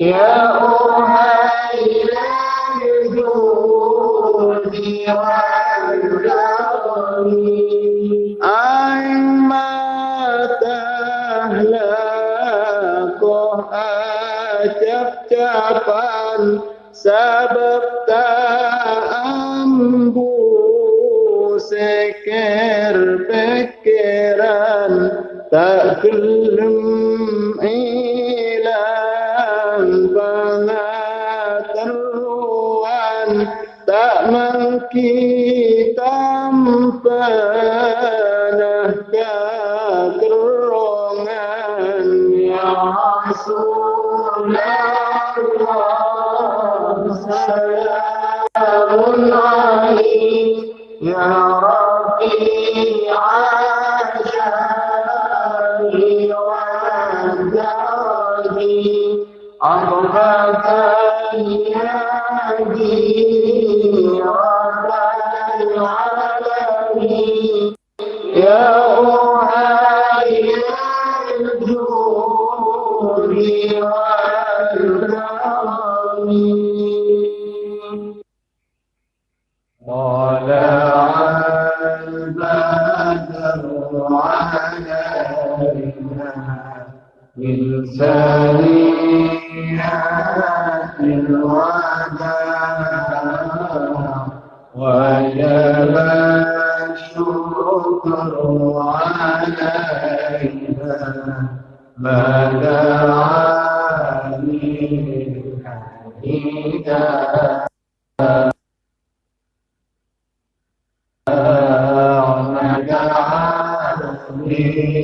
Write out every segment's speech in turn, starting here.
يا أهيا me.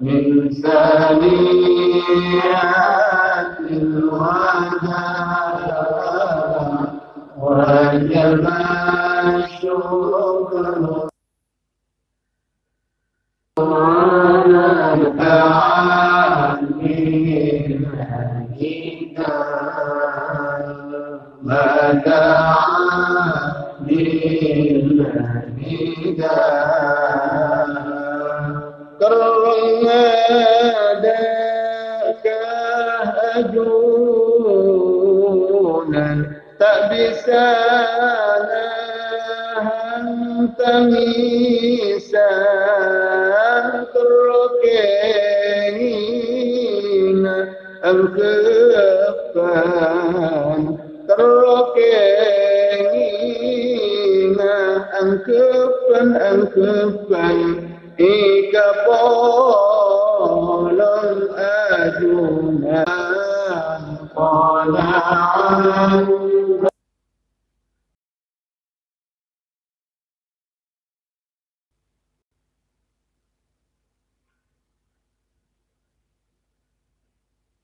من ثانية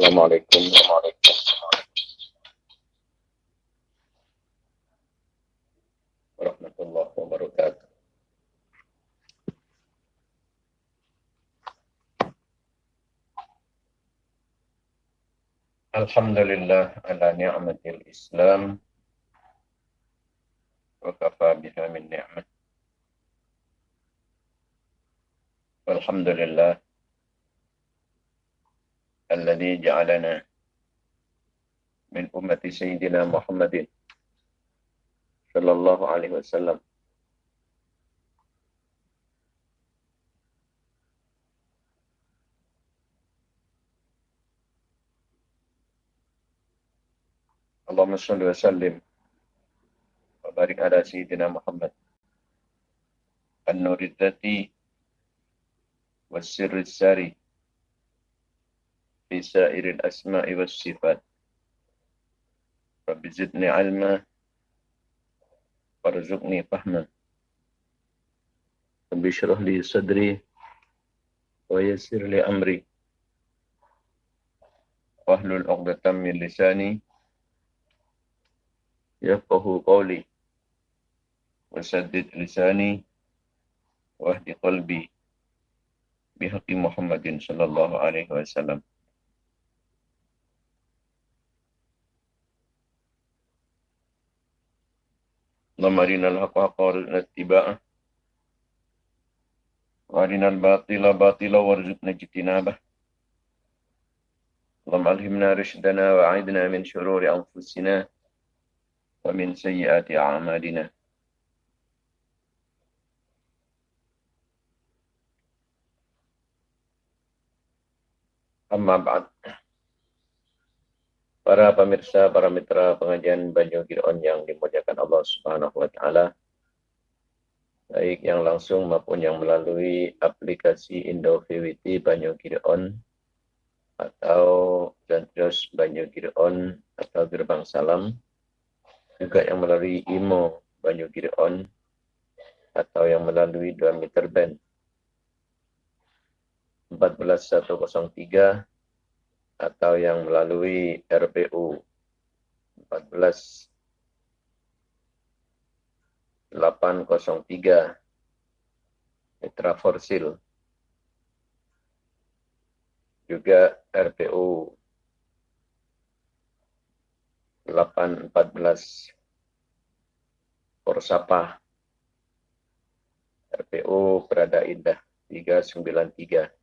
Assalamualaikum warahmatullahi wabarakatuh. Alhamdulillah ala ni'matil Islam wa kafa biha min ni'mat. Alhamdulillah الذي جعلنا من أمة سيدنا محمد صلى الله عليه وسلم. اللهم صل وسلم وبارك على سيدنا محمد. النور الذاتي والسر الساري في سائر الأسماء والصفات. رب زدني علما وارزقني فهما. رب اشرح لي صدري ويسر لي أمري. واحلل عقدة من لساني يفقه قولي. وسدد لساني واهد قلبي بحق محمد صلى الله عليه وسلم. اللهم أرنا الحق حقا وارزقنا اتباعه. وأرنا الباطل باطلا وارزقنا اجتنابه. اللهم ألهمنا رشدنا وأعذنا من شرور أنفسنا ومن سيئات أعمالنا. أما بعد. Para pemirsa, para mitra pengajian Banyu Giron yang dimuliakan Allah Subhanahu wa taala. Baik yang langsung maupun yang melalui aplikasi Indo VWT Banyu Giron atau dan terus Banyu Giron atau Gerbang Salam juga yang melalui IMO Banyu Giron atau yang melalui 2 meter band 14103 atau yang melalui RPU 14 803 Mitra Forsil juga RPU 814 Forsapa RPU Prada Indah 393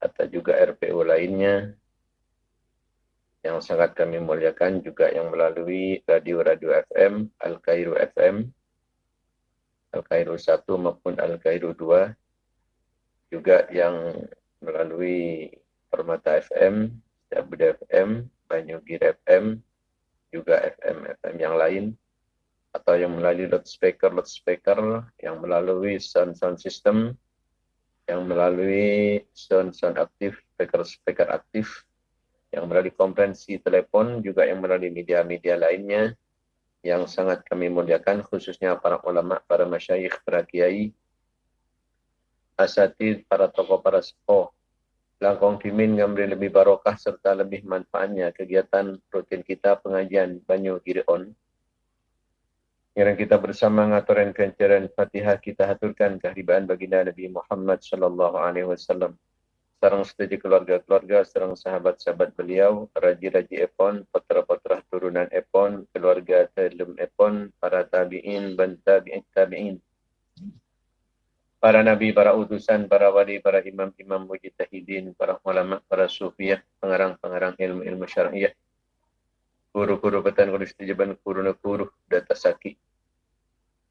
atau juga RPU lainnya. Yang sangat kami muliakan juga yang melalui radio-radio FM, Al-Kairu FM, Al-Kairu 1 maupun Al-Kairu 2, juga yang melalui Permata FM, Jabuda FM, Banyugir FM, juga FM-FM yang lain, atau yang melalui loudspeaker-loudspeaker, yang melalui sound-sound system, yang melalui sound-sound aktif, speaker-speaker aktif, yang melalui konferensi telepon, juga yang melalui media-media lainnya, yang sangat kami muliakan, khususnya para ulama, para masyayikh, para kiai, asatid, para tokoh, para sepuh, langkong kimin ngambil lebih barokah serta lebih manfaatnya kegiatan rutin kita pengajian Banyu Girion yang kita bersama ngaturan kencaran Fatihah kita haturkan kehadiran baginda Nabi Muhammad sallallahu alaihi wasallam. Sarang setuju keluarga-keluarga, sarang sahabat-sahabat beliau, raji-raji Epon, putra-putra turunan Epon, keluarga telum Epon, para tabi'in, ban tabi'in. Para nabi, para utusan, para wali, para imam-imam mujtahidin, para ulama, para sufiah, pengarang-pengarang ilmu-ilmu syariah. Guru-guru petan guru na guru data sakit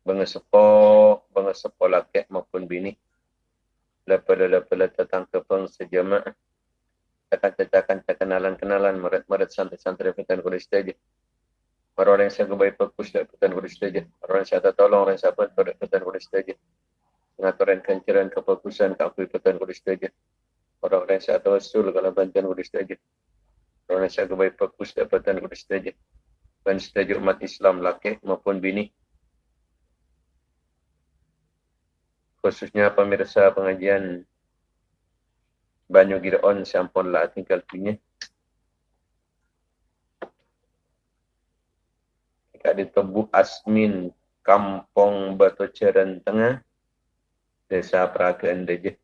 banga sepo laki maupun bini lepada lepada datang ke peng sejamaah akan cetakan kenalan kenalan murid-murid santri-santri fitan kulis saja. Para orang yang saya kebaik fokus dan fitan kulis saja. Orang yang saya tolong orang saya pun fitan kulis saja. Pengaturan kencaran kefokusan ke aku fitan kulis saja. Orang-orang yang saya tawasul kalau bantuan kulis saja. Orang saya kebaik fokus dan fitan kulis saja. Dan setuju umat Islam laki maupun bini khususnya pemirsa pengajian banyu Gideon sampun lah tinggal punya. Di Tebu Asmin, Kampung Batu Ceran Tengah, Desa Peragaan Deje.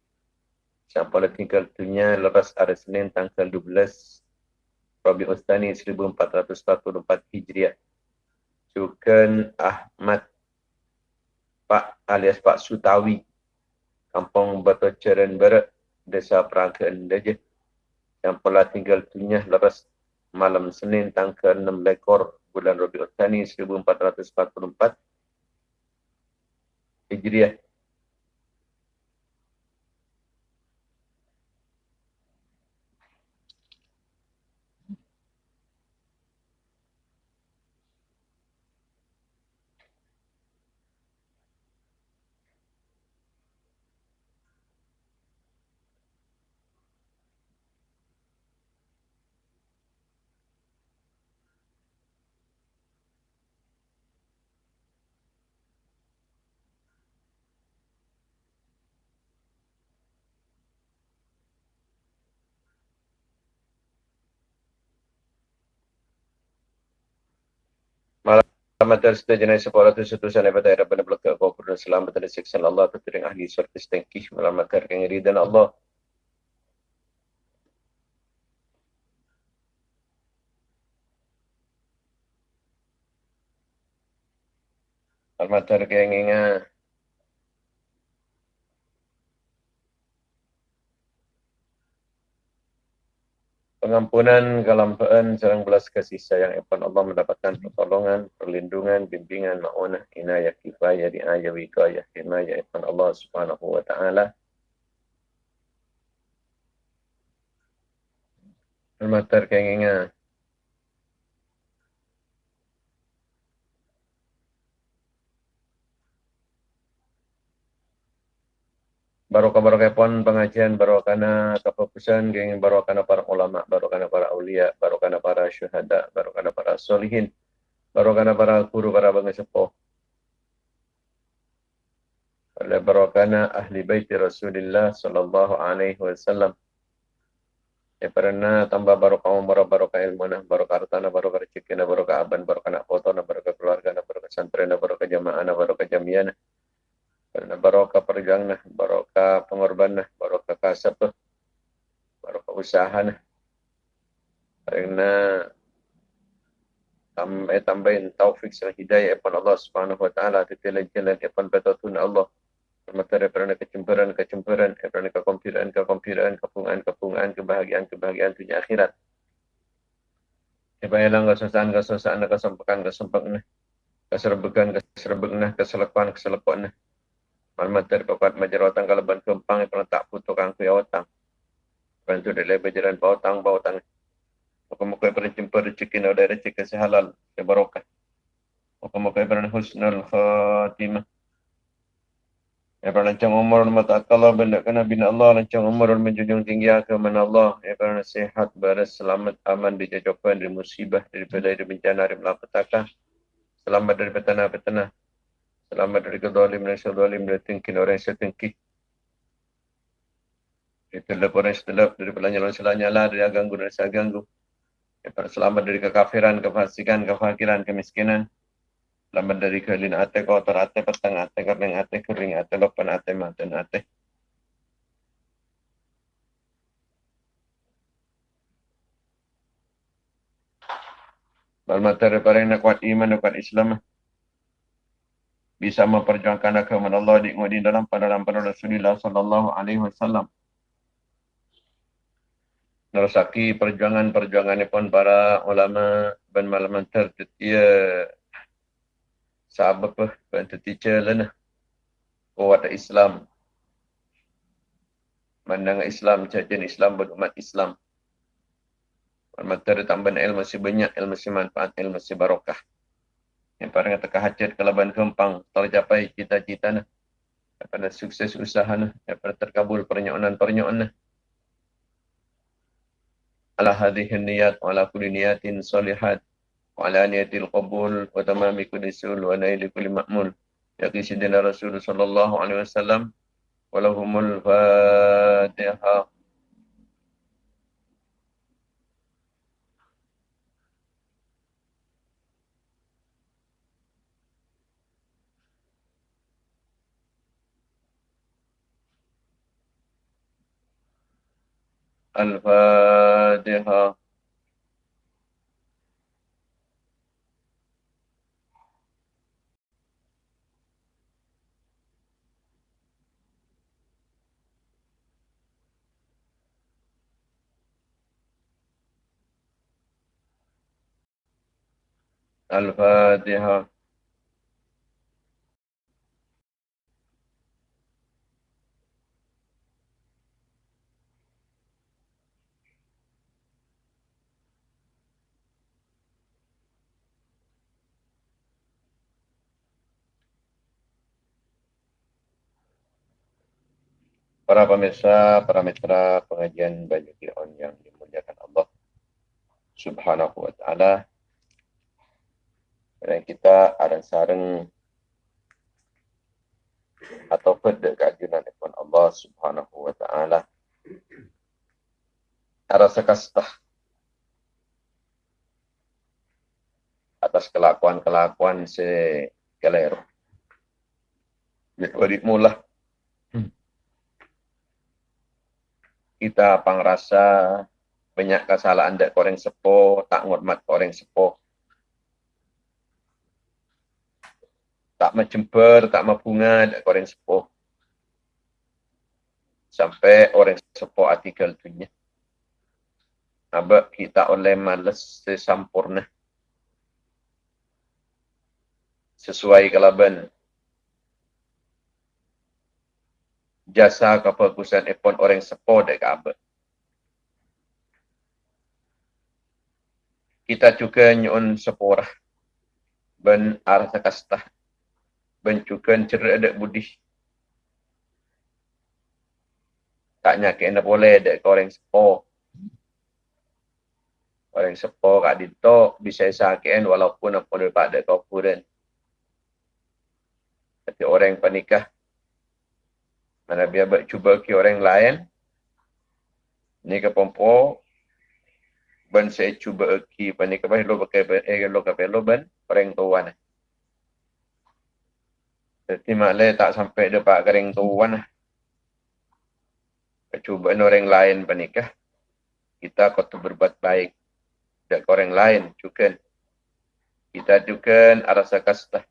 Sampun lah tinggal punya lepas hari Senin tanggal 12 Rabi Ustani 1444 Hijriah. Sukan Ahmad Pak alias Pak Sutawi Kampung Batu Ceran Barat Desa Peragaan Dajah yang pernah tinggal dunia lepas malam Senin tanggal 6 lekor bulan Rabiul Thani 1444 Hijriah. Selamat serta jenis sekolah tu setusan daripada era pada belakang kau pun selamat dari siksa Allah tertering ahli surga setengkih melamatkan diri dan Allah. Selamat terkeng ingat. Pengampunan, kelampaan, serang belas kasih sayang Epan Allah mendapatkan pertolongan, perlindungan, bimbingan, ma'unah, inayah, kifayah, di'ayah, wikayah, himayah Epan Allah subhanahu wa ta'ala. Almatar kengingan. Barokah-barokah pun pengajian barokahna kefokusan geng barokahna para ulama barokahna para aulia barokahna para syuhada barokahna para solihin barokahna para guru para bangsa sepuh. Oleh barokahna ahli bait Rasulullah sallallahu alaihi wasallam. Ya pernah tambah barokah umur barokah ilmu nah barokah harta barokah rezeki barokah aban barokah nak foto barokah keluarga barokah santri barokah jamaah barokah jamiah kerana barokah perjuangan, barokah pengorbanan, barokah kasab, barokah usaha. Kerana tambah tambahin taufik serta hidayah kepada Allah Subhanahu Wa Taala di jalan-jalan kepada betul Allah. Termasuk daripada kecemburuan, kecemburuan, daripada kekompiran, kekompiran, kepungan, kepungan, kebahagiaan, kebahagiaan dunia akhirat. Kebayalan kesusahan, kesusahan, kesempakan, kesempakan, keserbekan, keserbekan, keselepan, keselepan. Malmatar papat majarawatan kalaban kempang yang pernah tak putuk angku ya otang. Bantu dari berjalan bau tang bau tang. Muka-muka yang pernah jumpa rezeki dan ada rezeki sehalal ya barokah. Muka-muka yang pernah husnul khatimah. Ya pernah lancang umur dan mata Allah benda kena bina Allah lancang umur dan menjunjung tinggi mana Allah. Ya pernah sehat, baras, selamat, aman, dijajokan dari musibah, daripada dari bencana, dari malapetaka. Selamat dari petana-petana. Selamat dari dan sedolim dari tingkin orang yang setingki. Itulah orang yang setelap dari pelanyalan selanyala dari aganggu dan saganggu. Selamat dari kekafiran, kefasikan, kefakiran, kemiskinan. Selamat dari kelin ate, kotor ate, petang ate, kering ate, kering ate, lopan ate, maten ate. Balmatar para yang kuat iman, kuat Islam bisa memperjuangkan agama Allah di di dalam pada dalam pada Rasulullah sallallahu alaihi wasallam. Nerusaki perjuangan-perjuangan pun para ulama dan malaman tertetia sahabat pun dan tertetia lana kuat Islam. Mandang Islam, cacian Islam berumat Islam. Materi tambahan ilmu masih banyak, ilmu masih manfaat, ilmu masih barokah yang pada kata kehajat kelaban kempang tercapai cita-cita na daripada sukses usaha na daripada terkabul pernyonan-pernyonan na ala hadhihi niyat wa ala kulli niyatin salihat wa ala niyatil qabul wa tamami kulli sul wa naili kulli ma'mul. Ya kisidina rasul sallallahu alaihi wasallam wa lahumul fatihah الفاتحة. الفاتحة. Para pemirsa, para mitra pengajian Baju On yang dimuliakan Allah Subhanahu wa taala. Dan kita ada sarang atau pada kajian depan Allah Subhanahu wa taala. Rasa kastah atas kelakuan-kelakuan se kelero. Jadi kita pangrasa banyak kesalahan dek koreng sepo, tak ngormat koreng sepo. Tak mencemper, tak membunga dek koreng sepo. Sampai orang sepo artikel tunya. Aba kita oleh males sesampurna. Sesuai kalaban jasa kebagusan epon orang sepo dek kabe. Kita juga nyon sepora ben arah kasta ben juga cerai dek budi. Tak nyake enda boleh dek orang sepo. Orang sepo kak dito bisa sakean walaupun apa daripada kau puren. Tapi orang panikah mana biar buat cuba ke orang lain. Ni ke pompo. Ben saya cuba ki pani ke lo pakai eh lo ke lo ben orang tuan. Jadi maklum tak sampai dapat kering tuan. Cuba orang lain panikah. Kita kau tu berbuat baik. Dan orang lain juga. Kita juga rasa kasta.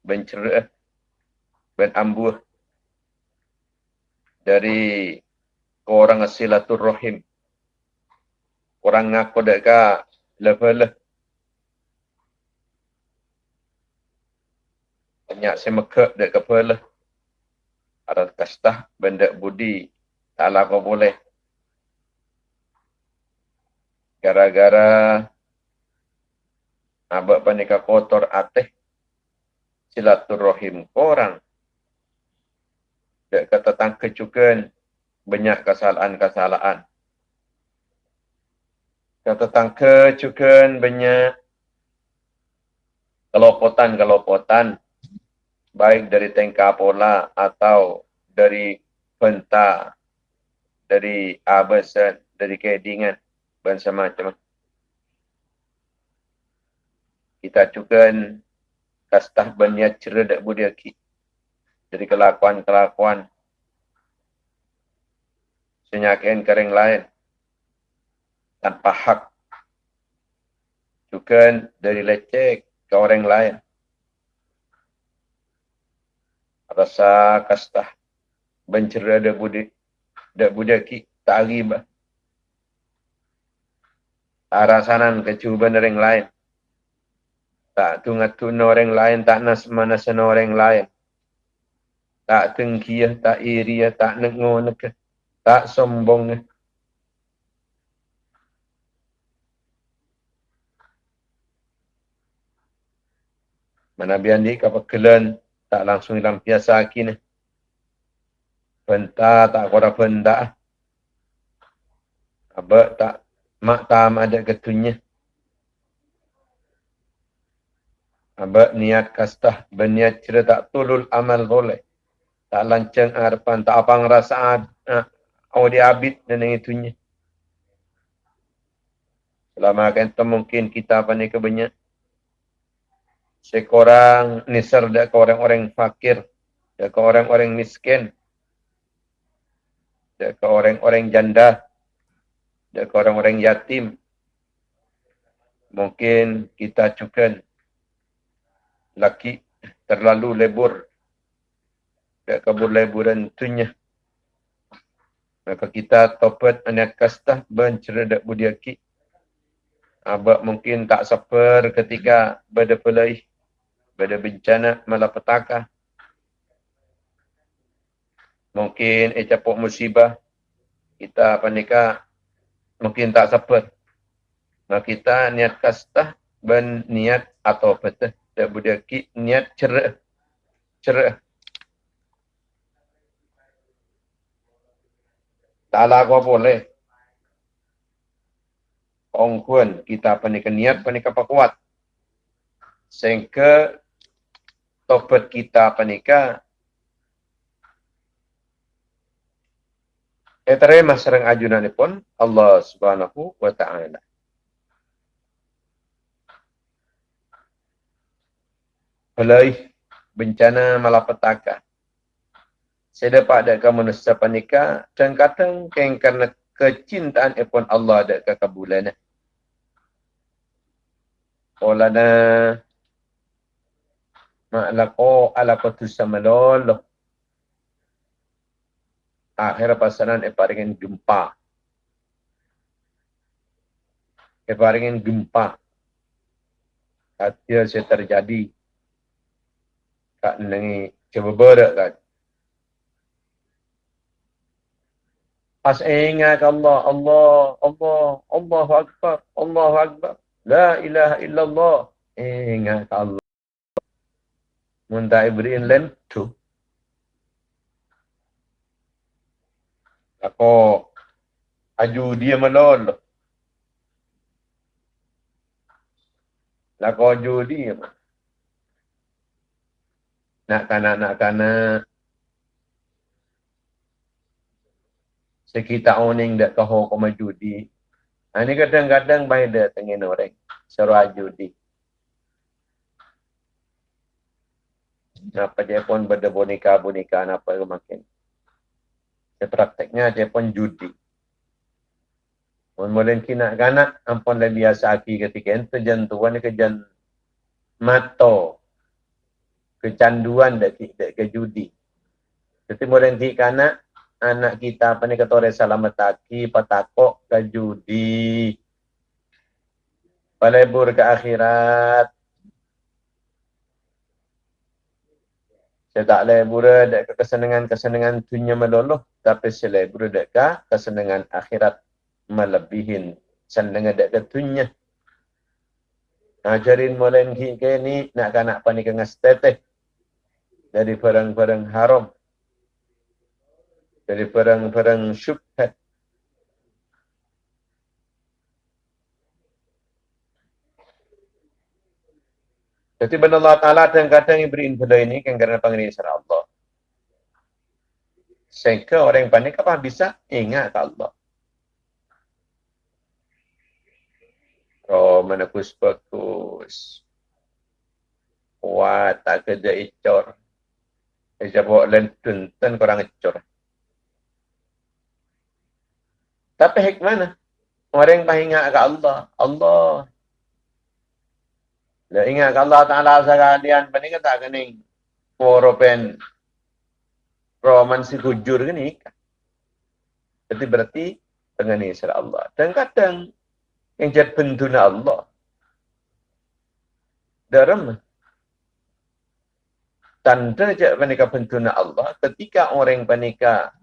Bencerah ben ambuh dari orang silaturrahim orang ngaku deka level banyak semekak dek kepala ada kastah benda budi tak lah kau boleh. Gara-gara abak panika kotor ateh silaturrahim korang dia kata tangke juga banyak kesalahan-kesalahan. Kata tangke juga banyak kelopotan-kelopotan baik dari tengka pola atau dari penta, dari abesan, dari kedingan dan semacam. Kita juga kastah banyak cerdak budiaki dari kelakuan-kelakuan senyakin kering lain. Tanpa hak. Juga dari lecek ke orang lain. Rasa kastah. Bencera ada budi ada budaki tak riba arasanan kecuban orang lain. Tak tungat tuna orang lain tak nas mana orang lain tak tengkiah, tak iri, tak nengonek, tak sombong. Mana biar ni kelan tak langsung dalam biasa kini. Benta tak kora benda. Apa tak mak tam ada ketunya. Apa niat kastah berniat cerita tulul amal boleh tak lancang harapan, tak apa ngerasa uh, oh dia abid dan yang itunya. Selama kan mungkin kita apa ni kebanyak. Sekorang nisar dak ke orang-orang fakir, dak ke orang-orang miskin. ke orang-orang janda, ke orang-orang yatim. Mungkin kita cukan laki terlalu lebur ke kabur leburan tunya. Maka kita topat anak kastah bencerdak budiaki. Abak mungkin tak saper ketika pada pelai, pada bencana malapetaka. Mungkin ecapok musibah, kita panika mungkin tak saper. Maka kita niat kastah ben niat atau petah tak budaki niat cerak cerak tak lah apa boleh Ong kun kita panika niat panika kuat sehingga topet kita panika Eterema serang ajunan pun Allah subhanahu wa ta'ala. Pelai bencana malapetaka. Saya dapat ada kamu nasa panika dan kata keng karena kecintaan epon Allah ada ke kabulan. Olana ma'laqo ala qatu samalol. Akhir pasaran eparingen gempa. Eparingen gempa. Hasil saya terjadi tak nengi berak kan. As ingat Allah, Allah, Allah, Allah Akbar, Allah Akbar. La ilaha illallah. Ingat Allah. Munda Ibrahim lentu. Ako aju dia melol. Lako aju dia nak kana nak kana sekitar oning dak kau kau judi. Ini kadang-kadang baik dah tengin orang seru judi. Napa dia pun benda boneka boneka napa makin. Prakteknya dia pun judi. Pun mula kina kanak ampun dah biasa aki ketika itu jantuan ke jan mato kecanduan dak dak ke judi. Jadi moden ti kana anak kita apa ni kata orang selamat taki patakok ke judi. Palebur ke akhirat. Saya tak lebur dak ke kesenangan-kesenangan dunia meloloh tapi saya lebur dak ke kesenangan akhirat melebihin senangan dak ke dunia. Ajarin mulai ni nak kanak panik ngas teteh dari barang-barang haram dari barang-barang syubhat Jadi benar Allah Ta'ala dan kadang yang beri info ini kan karena panggil isra Allah. Sehingga orang yang panik apa bisa ingat Allah. Oh, mana bagus. Wah, tak kerja icor. Dia bawa lentun, kurang ecor. Tapi hikmah Orang yang ingat ke Allah. Allah. Dia ingat ke Allah Ta'ala sekalian. Ini kata kening. Poropen. Roman si kujur ni. Jadi berarti dengan ini Allah. Dan kadang yang jadi bentuna Allah. Dalam tanda je panika pentuna Allah ketika orang panika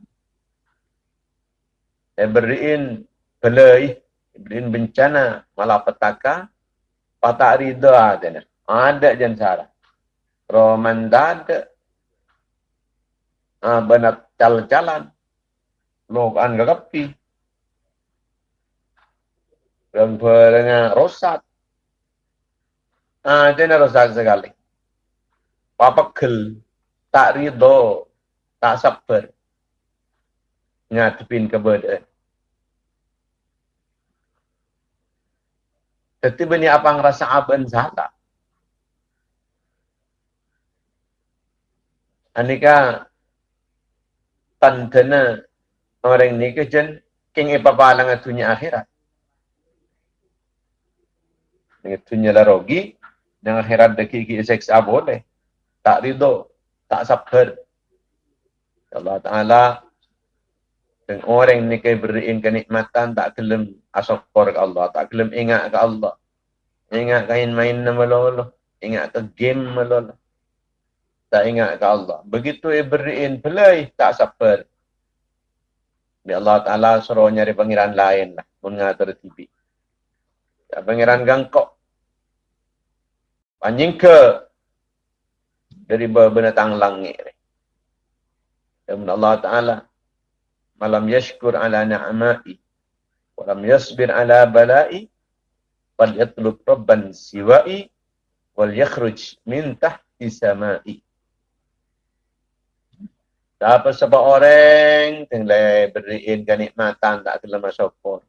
beriin belai beriin bencana malapetaka patah rida ada ada jan sara roman dada ah benak jalan-jalan lokan gagapi dan perengah rosat. Ah jadi rosak sekali. Papakil, tak ridho, tak sabar. Ngadepin keberadaan. Jadi bini apa ngerasa aban salah. Anika tandana orang ni ke jen king ipapalang atunya akhirat. Dengan tunya lah rogi, dengan akhirat deki ki seksa boleh. Tak ridho, tak sabar. Allah Ta'ala dan orang ni kaya beriin kenikmatan tak kelem asokor ke Allah, tak kelem ingat ke Allah. Ingat kain main nama Allah, ingat ke game Allah. Tak ingat ke Allah. Begitu ia beriin pelai, tak sabar. Bi Allah Ta'ala suruh nyari pangeran lain lah. Mengatur TV. Ya, pangeran gangkok. Panjing ke dari binatang langit. Dan Allah Ta'ala malam yashkur ala na'amai walam yasbir ala balai wal yatlub rabban siwai wal yakhruj min tahti samai Siapa sebab orang tinggal beriin kenikmatan tak kena syukur.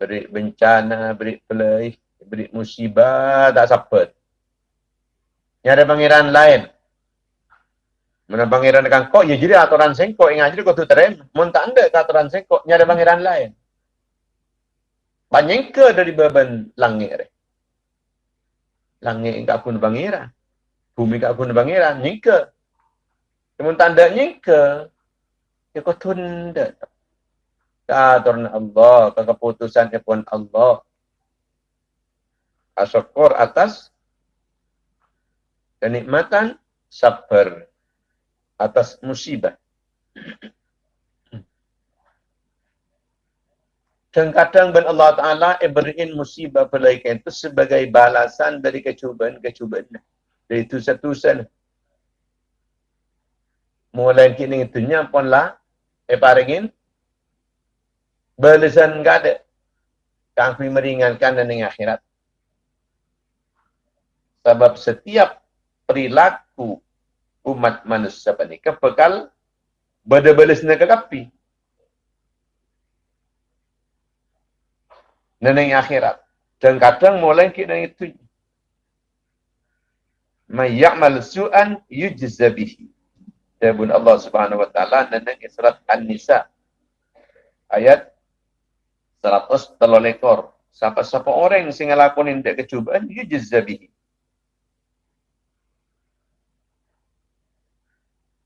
Beri bencana, beri pelai, beri musibah tak sampai. Ini ada pangeran lain. Mana pangeran dekat kok, ya jadi aturan sengkok. Ingat jadi kau tu terem. Mun tak ada ke aturan sengkok, ada pangeran lain. Banyak ke dari beban langit. Langit enggak pun pangeran. Bumi enggak pun pangeran. Nyingke. Namun tanda nyingke. Ya kau tunda. Aturan Allah. Keputusan pun Allah. Asyukur atas kenikmatan sabar atas musibah. Kadang-kadang ben Allah Ta'ala beriin musibah pelaikan itu sebagai balasan dari kecubaan-kecubaan. Dari itu satu. Mulai kini itunya pun lah. Eh paringin. Balasan enggak ada. Kami meringankan dan akhirat. Sebab setiap perilaku umat manusia ni kepekal bada-balas nak kapi. Neneng akhirat. Dan kadang mulai kita itu. Mayyamal su'an yujza bihi. Dabun Allah subhanahu wa ta'ala neneng surat An-Nisa. Ayat 100 telolekor. Siapa-siapa orang yang ngelakuin tidak kecubaan, yujza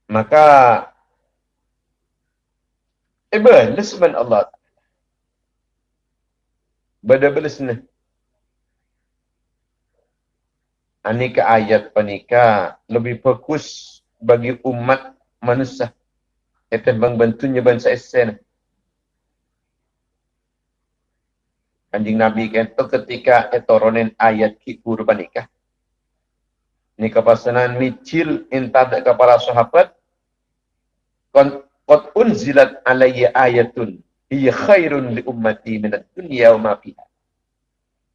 maka ibn lisman Allah. Bada belisna ani ke ayat panika lebih fokus bagi umat manusia. Itu bang bantunya bangsa esen Kanjing Nabi kata ketika etoronin ayat ki panika. Ini kepasanan micil inta kepada sahabat qad unzilat alayya ayatun hiya khairun li ummati min ad-dunya wa ma fiha.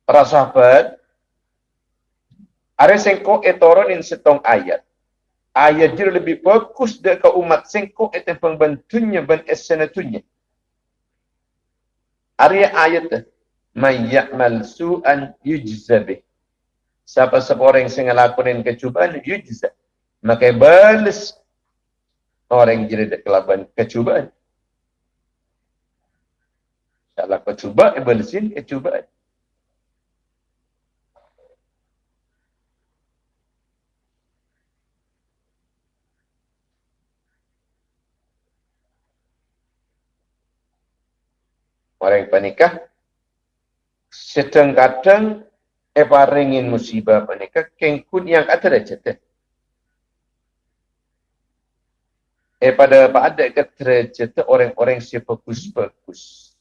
Para sahabat are sengko etoron setong ayat. Ayat jir lebih bagus dak ke umat sengko eten pembantunya ban esenatunya. Are ayat may ya'mal su'an yujza bih. Siapa-siapa orang yang ngelakuin kecubaan yujza. Maka balas orang yang jadi kelaban kecubaan. Salah kecuba, ibalisin kecubaan. Orang yang panikah, setengah-kadang Epa ringin musibah panikah, kengkun yang kata dah cerita. Eh pada pada cerita orang-orang si bagus-bagus.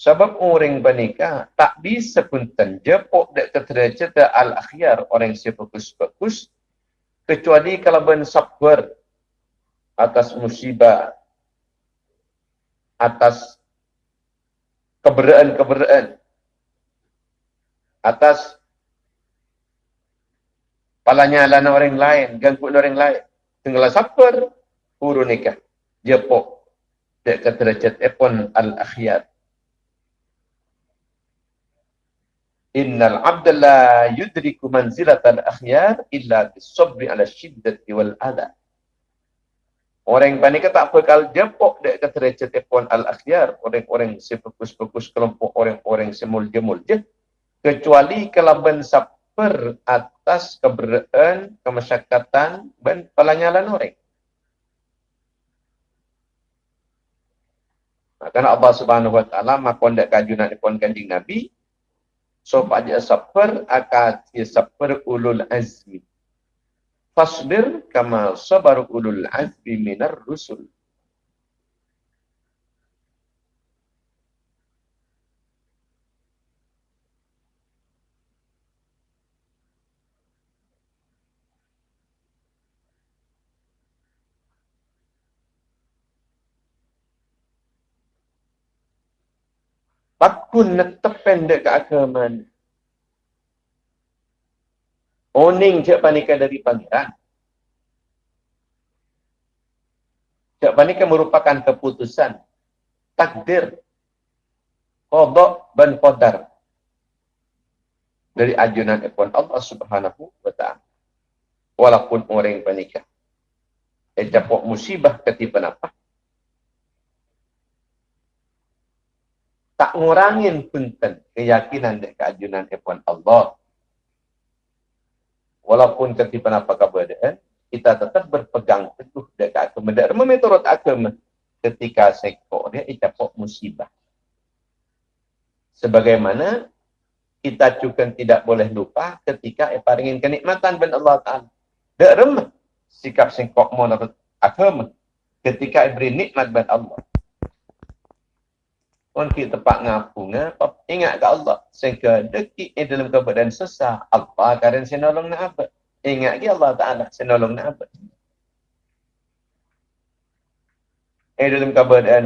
Sebab orang bernikah tak bisa pun tenjepok dek cerita al-akhyar orang si bagus-bagus kecuali kalau ben sabar atas musibah atas keberaan-keberaan atas palanya lana orang lain, gangguan orang lain tinggal sabar urun nikah jepok dek ke derajat epon al akhyar innal abda la yudriku manzilat al akhyar illa bisabri ala shiddati wal adha Orang panik tak bakal jempok dek recet epon al-akhyar. Orang-orang sefokus-fokus kelompok orang-orang semul-jemul je. Kecuali kelaban saper atas keberaan, kemasyakatan dan pelanyalan orang. Karena Allah subhanahu wa ta'ala makon dek kajunan epon kanjing Nabi. So, pada saper akan saper ulul azmi fasbir kama sabar ulul azmi minar rusul. Pakun netep pendek ke agama ni. Oning cak panikan dari pangeran. Cak panikan merupakan keputusan. Takdir. Kodok dan kodar. Dari ajunan ekon Allah subhanahu wa ta'ala. Walaupun orang yang panikah. Eh, musibah ketipan apa. Tak ngurangin punten keyakinan dari keajunan ekon Allah walaupun ketika apa keadaan, kita tetap berpegang teguh dekat agama. Dan memeturut agama ketika sekor dia dapat musibah. Sebagaimana kita juga tidak boleh lupa ketika paringin kenikmatan ben Allah Ta'ala. Tak remah sikap singkok menurut agama ketika beri nikmat ben Allah. Pun kita tempat ngapunga, ingat ke Allah. Sehingga dekik ini dalam keadaan sesah. Allah kadang saya nolong nak apa. Ingat ke Allah Ta'ala saya nolong nak apa. Ini dalam keadaan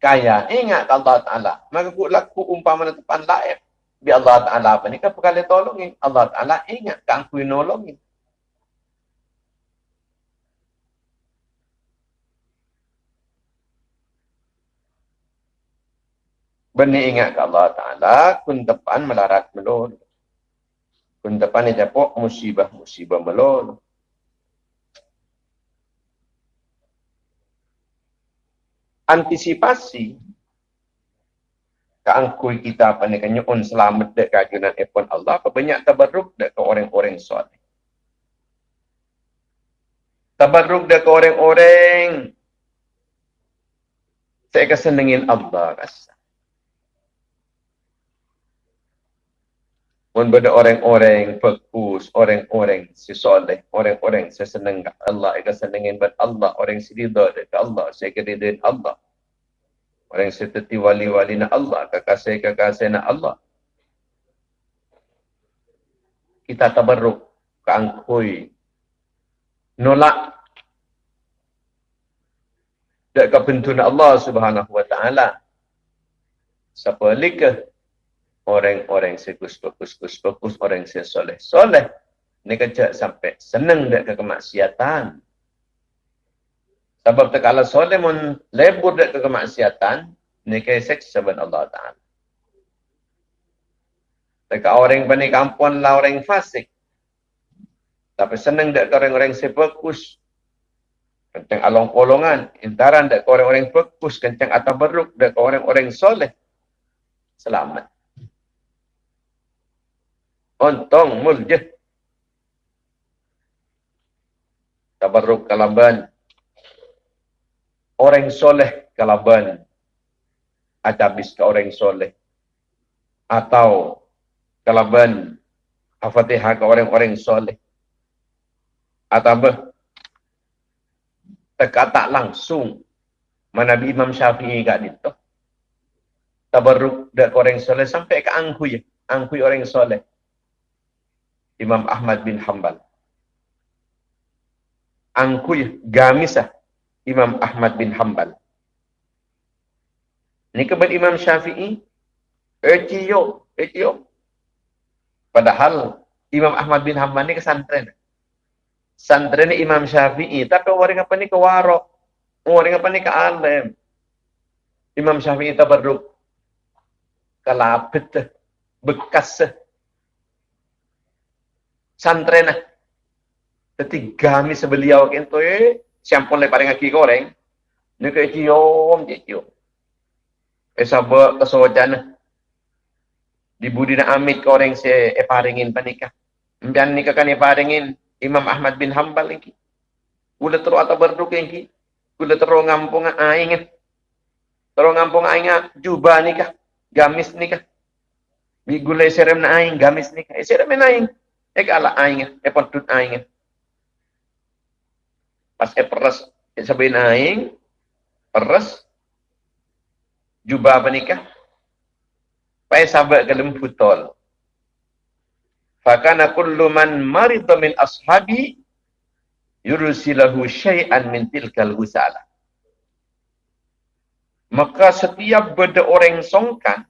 kaya. Ingat ke Allah Ta'ala. Maka ku laku umpama depan lain. Biar Allah Ta'ala apa ni kan perkara tolongin. Allah Ta'ala ingat kan aku nolongin. Benih ingat ke Allah Ta'ala, kun depan melarat melon. Kun depan ni japok musibah-musibah melon. Antisipasi keangkui kita apa ni selamat dek kajunan epon Allah apa banyak tabarruk dek ke orang-orang soleh. Tabarruk dek ke orang-orang saya kesenengin Allah rasa. Pun pada orang-orang fokus, orang-orang sesoleh, orang-orang sesenang Allah, ika senangin buat Allah, orang seridha dekat Allah, saya keridin Allah. Orang seteti wali-wali na Allah, kekasih-kekasih na Allah. Kita tabarruk, keangkui, nolak dekat pintu Allah subhanahu wa ta'ala. Siapa likah orang-orang sekus fokus fokus fokus orang yang soleh soleh ni kerja sampai senang dak ke kemaksiatan. Sebab tak kalau soleh mun lebur dak ke kemaksiatan ni ke seks Allah taala. Tak orang bani kampung lah orang fasik. Tapi senang ke orang-orang sefokus kencang along kolongan intaran ke orang-orang fokus kencang atau beruk ke orang-orang soleh. Selamat Ontong muljah. Tabarruk kalaban. Orang soleh kalaban. Atabis ke orang soleh. Atau kalaban. Al-Fatihah ke orang-orang soleh. Atau Terkata langsung. Mana Imam Syafi'i kat itu. Tabarruk dak orang soleh sampai ke angkuy. Angkuy orang soleh. Imam Ahmad bin Hanbal. Angkuy gamisah Imam Ahmad bin Hanbal. Ini kebat Imam Syafi'i. Eciyo, eciyo. Padahal Imam Ahmad bin Hanbal ni kesantren. Santren Imam Syafi'i. Tapi orang apa ni ke warok. Orang apa ni ke alim. Imam Syafi'i tabarruk. Kalapit. Bekas santren lah. Jadi kami sebeliau kento eh siampun le paring aki goreng. Ni ke cium cium. Eh sabak kesojan di budina amit goreng se e paringin panikah. Mbian nikah kan e paringin Imam Ahmad bin Hanbal lagi. Kula terus atau berduk lagi. Kula terus ngampung aing. Terus ngampung aing jubah nikah. Gamis nikah. Bi gulai serem na aing gamis nikah. Eh serem na aing. Eh kala aing. Eh pontut aing. Pas e peras e sabihin aing peras jubah apa nikah pai sahabat kalem putol fakana kullu man marida min ashabi yursilahu syai'an min tilkal husala maka setiap benda orang songkan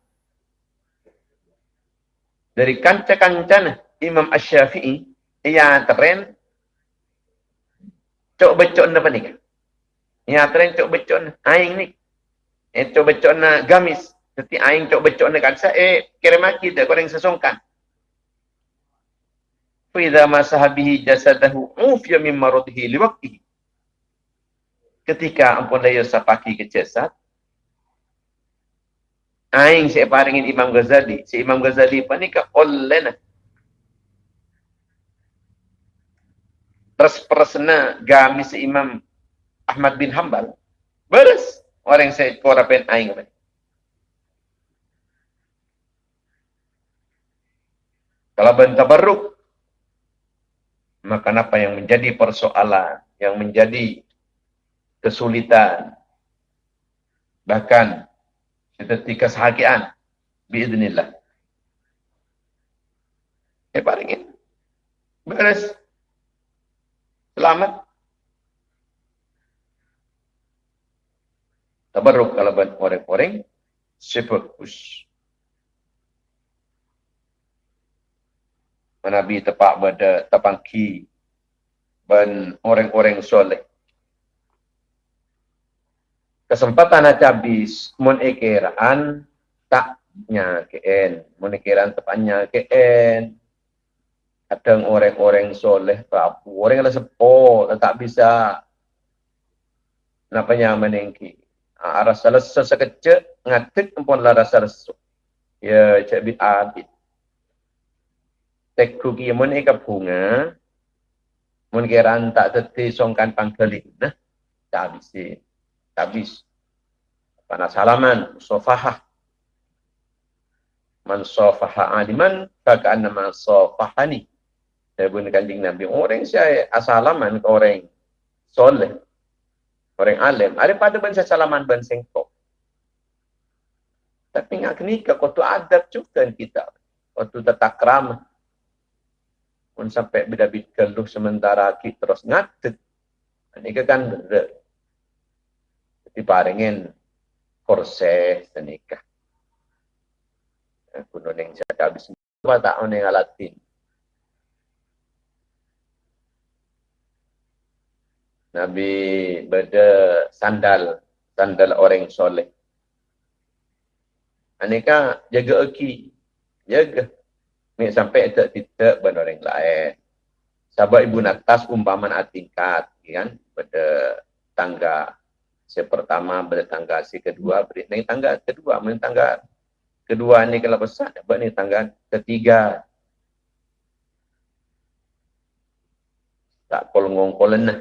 dari kanca-kancana Imam Ash-Syafi'i ia tren cok becok na panik ia tren cok becok na aing ni eh cok becok na gamis Seti aing cok becok na kansa eh kira maki dah korang sesongkan Fidha masahabihi jasadahu ufya min marudhi liwaktihi. Ketika ampun daya sapaki ke jasad, aing saya paringin Imam Ghazali. Si Imam Ghazali pa ni ka olena. Pers-persena gami si Imam Ahmad bin Hanbal. Beres. Orang saya korapen aing Kalau ben tabarruk maka apa yang menjadi persoalan, yang menjadi kesulitan, bahkan seperti kesahagiaan, biiznillah. Eh, paringin. Beres. Selamat. Tabarruk kalau orang-orang sefokus. Nabi tepak pada tapangki dan orang-orang soleh. Kesempatan nak habis mun ekiraan taknya keen, mun ekiraan tepatnya keen. Kadang orang-orang soleh tak orang yang sepo tak bisa. Napanya menengki. Arah salah sesekecek ngatik pun lah rasa resu. Ya cek bit abid. Tekrugi mun eka bunga. Mun keran tak teti songkan pangkelin nah. Tak habis tak habis. Panas salaman sofaha man sofaha aliman kaka nama sofahani saya pun kanjing nabi orang saya asalaman ke orang soleh orang alim ada pada ban salaman ban sengkok tapi ngak nikah kau tu adab juga kita waktu tetap ramah pun sampai bidabit keluh sementara ki terus ngatet. Ini kan benda. Jadi paringin korse senikah. Aku noneng saya habis apa tak noneng alatin. Nabi beda sandal, sandal orang soleh. Aneka jaga eki, jaga. Ni sampai tak tidak benar orang lain. Sahabat ibu natas umpaman atingkat, kan? Pada tangga si pertama, pada tangga si kedua, beri ni tangga kedua, mana tangga kedua ni kalau besar, dapat ni tangga ketiga. Tak kolong kolen lah.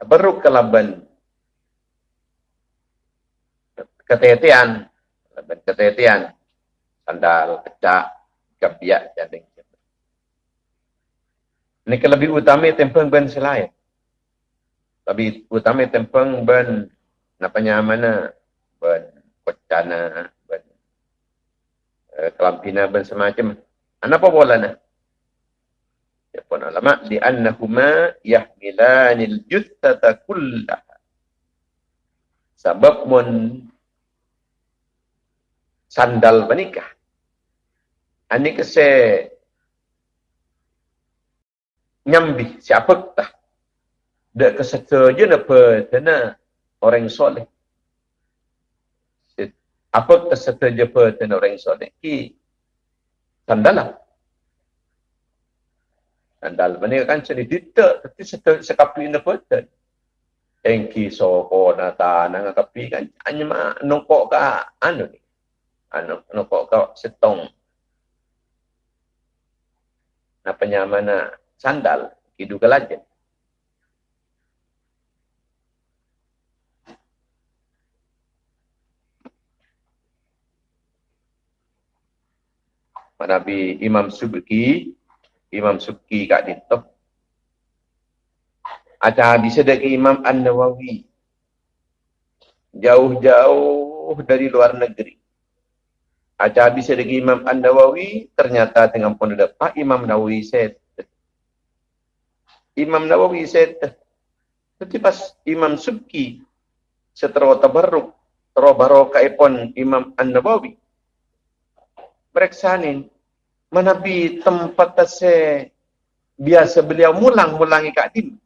Baru kelaban ketetian. Dan ketetian. Sandal kecak kebiak jadi ini lebih utama tempeng ben selain. Lebih utama tempeng ben napanya mana? Ben kocana ben eh, kelampina ben semacam. Apa bola na ya pun ulama di annahuma yahmilanil juthata kullaha sebab mun sandal menikah. Ini kese nyambi siapa tak? Dek kesetuju apa tena orang soleh. Apa kesetuju apa tena orang soleh? Ki sandal lah. Sandal mana kan sini ditek tapi sekapi ini betul. Engki soko nata nang kapi kan hanya mah nongkok ka anu ni. Anu nongkok ka setong. Apa mana sandal hidup kelajen. Nabi Imam Subki, Imam Subki kat dintok. Ada hadis dari Imam An-Nawawi. Jauh-jauh dari luar negeri. Ada hadis dari Imam An-Nawawi, ternyata dengan pun ada Pak Imam Nawawi said. Imam Nawawi said. Tapi pas Imam Subki setelah tabarruk, terus barokah ipon Imam An-Nawawi periksanin menabi tempat tase biasa beliau mulang-mulangi kat dim.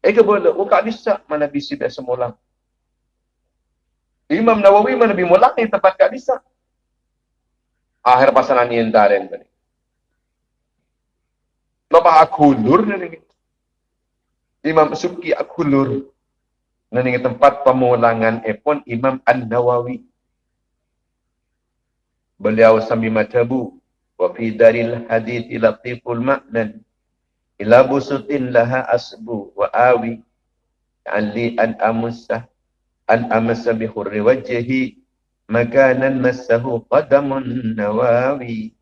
Eh ke boleh, oh kat bisa mana bisi biasa mulang. Imam Nawawi mana bi mulang tempat kat bisa. Akhir pasaran ni entaren tadi. Lepas aku lur ni. Imam Subki aku lur. Nani tempat pemulangan epon Imam An-Nawawi beliau sambil matabu wa fi daril hadith latiful ma'nan ila busutin laha asbu wa awi ali an amusa an amasa bi hurri wajhi makanan massahu qadamun nawawi.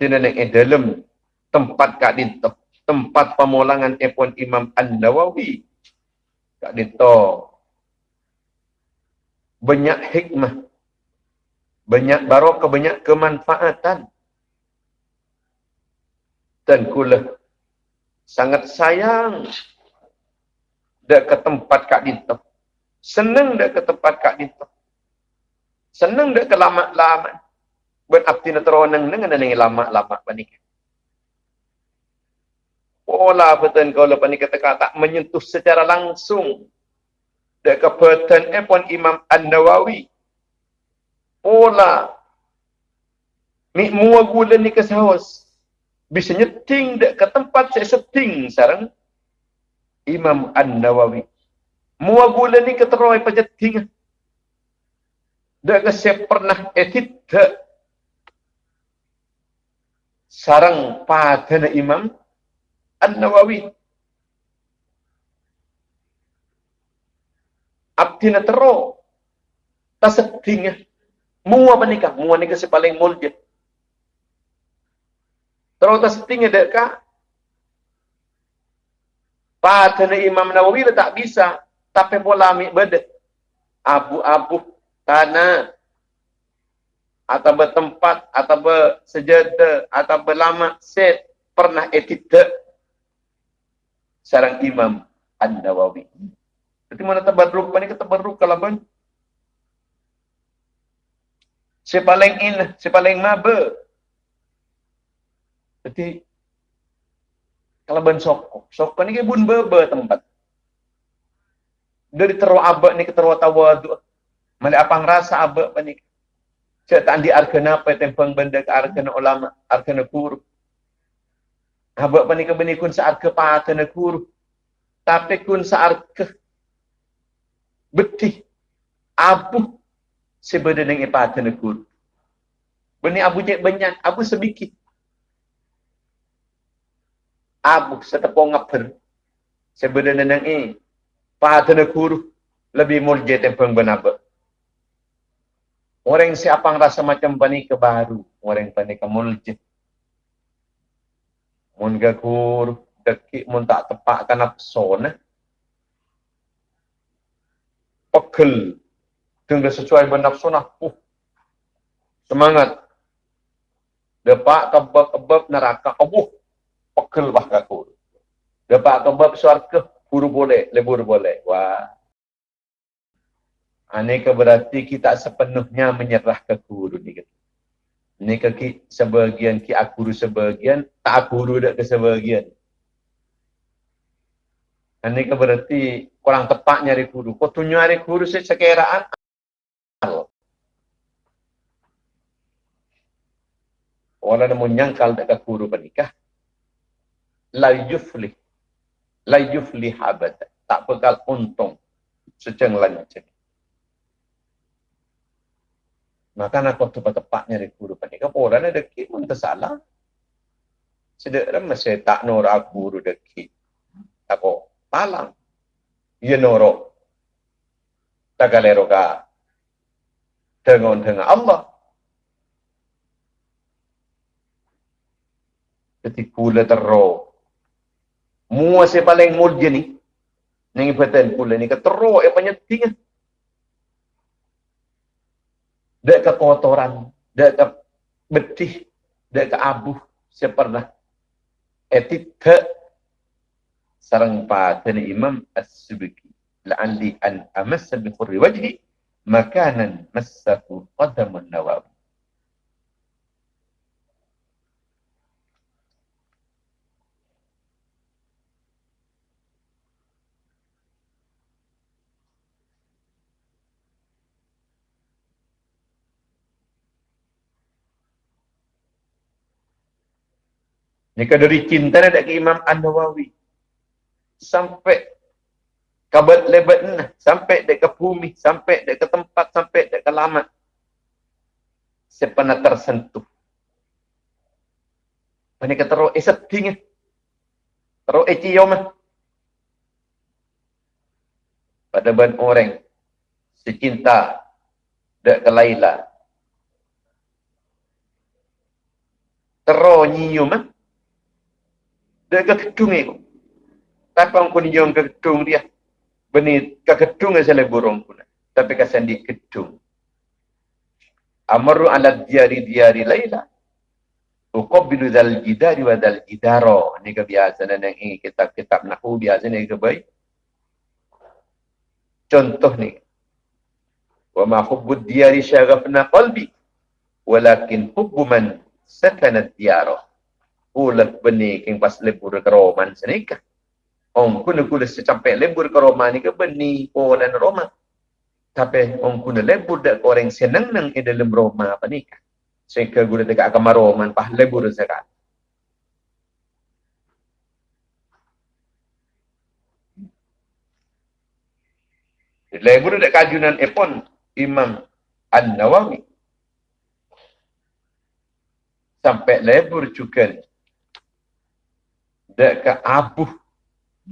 Tidak nak dalam tempat kat tempat pemulangan epon Imam An-Nawawi Kak Dito banyak hikmah. Banyak barokah banyak kemanfaatan. Dan kula sangat sayang dak ke tempat Kak Dito senang dak ke tempat Kak Dito senang dak ke lama-lama buat abdi teronang dengan nengi lama-lama panik pola betul kau lepas ni kata tak menyentuh secara langsung. Dek kebetulan eh pun Imam An-Nawawi. Pola ni mua gula ni ke saus bisa nyeting dek ke tempat saya seting sarang. Imam An-Nawawi. Mua gula ni ke teroi pajeting dek saya pernah etit dek. Sarang pada Imam An-Nawawi. Abdi na tero. Tasating. Mua ba ni ka? Mua ni ka si paling mulje. Tero tasating ada ka? Pada na Imam Nawawi tak bisa. Tapi pola ambil beda. Abu-abu tanah atau bertempat atau bersejada atau berlama set pernah etiket sarang Imam An-Nawawi. Jadi mana tabarruk ni kata tabarruk kalaban. Si paling in, si paling maba. Jadi kalaban sok, sok ni ke bun beba tempat. Dari teru abak ni ke teru tawadu. Mali apang rasa abak pa ni. Saya tak di arkena apa tempang benda ke arkena ulama, arkena guru. Habak pa ni ka bani kun saat ke pata na kuru. Tapi kun saat ke beti abu sebeda ipata na kuru. Bani abu jek banyak, abu sebikit. Abu setepong ngaper. Sebeda nang e pata na kuru lebih mulje tempang benaba. Orang siapa rasa macam bani ke baru, orang bani ke mun gakur deki mun tak tepak kan nafsu nah pegel dengan sesuai bernafsu nah uh, semangat. Depak kebab kebab neraka. Abuh. Pegel bah gakur depak kebab syurga buru boleh lebur boleh. Wah. Aneka berarti kita sepenuhnya menyerah ke guru ni gitu ni ke sebahagian ki akuru sebahagian tak akuru dak ke sebahagian ini ke berarti kurang tepat nyari guru. Kau tunjuk nyari kudu sekeraan. Orang yang menyangkal dekat guru pernikah. La yuflih. La yuflih abad. Tak bekal untung. Seceng lain macam ni. Maka nak kau tepat-tepatnya dari guru pernikah. Orang ada kit pun tersalah. Sedek masih tak norak guru dekit. Ako, talang. Ia norok. Tagalero ka. Tengok-tengok Allah. Ketika pula teruk. Mua saya paling mulia ni. Ni ibatan pula ni. Keteruk yang banyak tinggal. Dek ke kotoran. Dek ke betih. Dek ke abu. Saya pernah. Etika. Sarang pada Imam As-Subiki. La'alli an amassa bi khurri wajhi. Makanan massaku qadamun nawawi. Jika dari cinta ada ke Imam An-Nawawi. Sampai kabat lebat nah, sampai dek ke bumi, sampai dek ke tempat, sampai dek ke lamat. Saya pernah tersentuh. Kata roh eh sedih Roh eh cium Pada ban orang secinta dek ke Laila. Terus nyium dia ke gedung itu. Tapi orang pun yang ke gedung dia. Beni ke yang saya burung pun. Tapi kesan di gedung. Amaru ala diari diari layla. Uqabbilu dal jidari wa dal jidaro. Ini kebiasaan yang ini kitab-kitab nahu biasa ini kebaik. Contoh ni. Wa ma hubbud diari syagafna qalbi. Walakin hubbu man sakanat diaroh ulat beni king pas lebur ke roman senika ong kuna kula secampai lebur ke roman ni ke beni polan roma? Tapi ong kuna lebur dak orang senang nang di dalam roma apa ni sehingga gula dekat kamar roman pah lebur zakat lebur dak kajunan epon imam An-Nawawi. Sampai lebur juga dekat Abu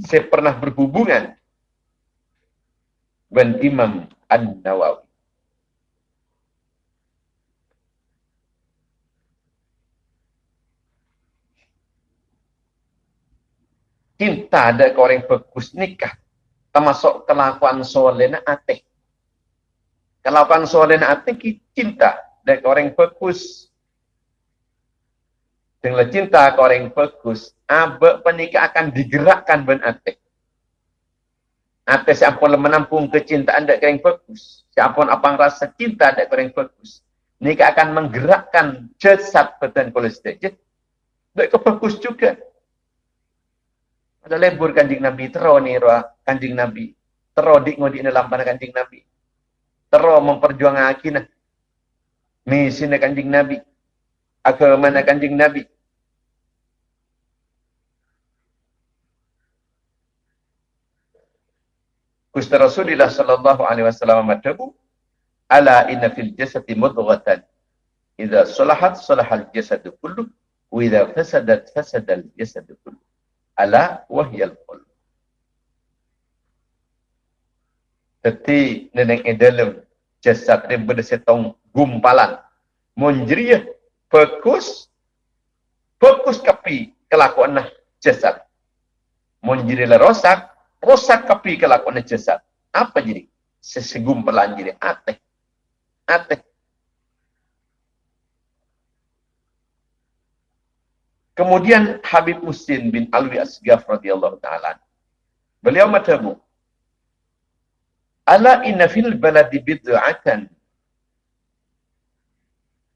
saya pernah berhubungan dengan Imam An-Nawawi. Cinta ada ke orang bagus nikah. Termasuk kelakuan soleh na ate. Kelakuan soleh na ate cinta ada ke orang bagus. Dengan cinta ke orang bagus, abek penikah akan digerakkan ben. Atek siapa yang menampung kecintaan dak kering fokus. Siapa apa rasa cinta dak kering fokus. Nikah akan menggerakkan jasad badan kolesterol. Dak fokus juga. Ada lebur kanjing Nabi tero ni roh kanjing Nabi. Tero dik ngodi dalam panah kanjing Nabi. Tero memperjuangkan akinah. Misi kanjing Nabi. Agama kanjing Nabi. Gusti Rasulullah sallallahu alaihi wasallam matabu ala inna fil jasadi mudghatan. Idza salahat salahal jasadu kullu. Wa idza fasadat fasadal jasadu kullu. Ala wa hiya al qalb Teti neneng e dalam jasad dia bersetong gumpalan. Monjriya fokus fokus kapi kelakuan nah jasad monjriya rosak rosak kapi kelakuan jasad. Apa jadi? Sesegum jadi ate. Ate. Kemudian Habib Muslim bin Alwi Asgaf radhiyallahu taala. Beliau matabu. Ala inna fil baladi bid'atan.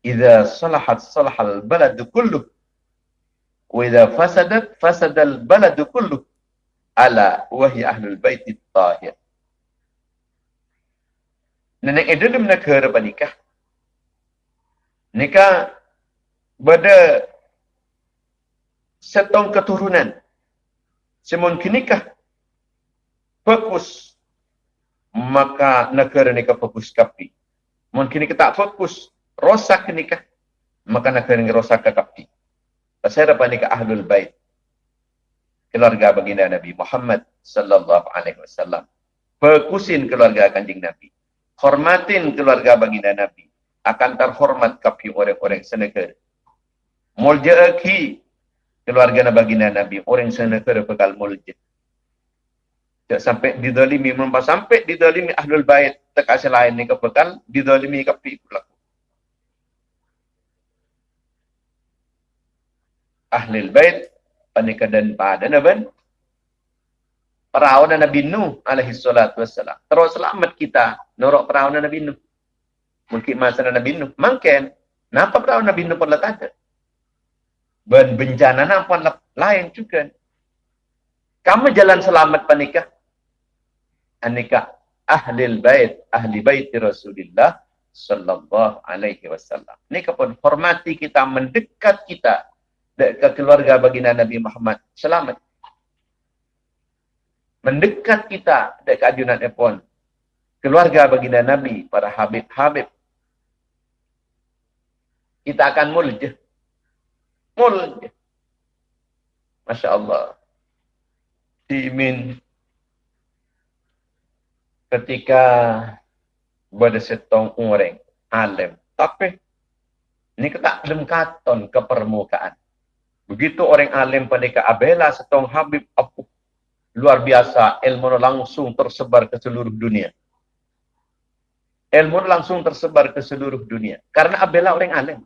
Idza salahat salahal baladu kulluh. Wa idza fasadat fasadal baladu kulluh ala wahyi ahlul bait tahir. Nenek itu dalam negara nikah. Nikah Bada setong keturunan. Semun kinikah fokus maka negara ni fokus kapi. Mungkin kita tak fokus rosak nikah maka negara ni rosak kapi. Pasal apa nikah ahlul bait keluarga baginda Nabi Muhammad sallallahu alaihi wasallam. Fokusin keluarga kanjeng Nabi. Hormatin keluarga baginda Nabi akan terhormat kapi orang-orang senegara. Mulja'aki keluarga baginda Nabi orang senegara bekal mulja. Tak sampai didolimi, melampau sampai didolimi ahlul bait tak lain ni kebekal didolimi kapi pula. Ahlul bait panika dan pada naban perawan Nabi Nuh alaihi salatu wassalam. Terus selamat kita norok perawan Nabi Nuh. Mungkin masa Nabi Nuh. Mungkin napa perawan Nabi Nuh pun ada. Ben bencana napa lain juga. Kamu jalan selamat panika. Anika ahli bait, ahli bait Rasulullah sallallahu alaihi wasallam. Ini pun hormati kita, mendekat kita ke keluarga baginda Nabi Muhammad. Selamat. Mendekat kita ke ajunan Epon. Keluarga baginda Nabi, para habib-habib. Kita akan mulja. Mulja. Masya Allah. Timin ketika pada setong orang alim. Tapi ini kita belum katon ke permukaan. Begitu orang alim pendeka abela setong Habib Apu. Luar biasa ilmu langsung tersebar ke seluruh dunia. Ilmu langsung tersebar ke seluruh dunia. Karena abela orang alim.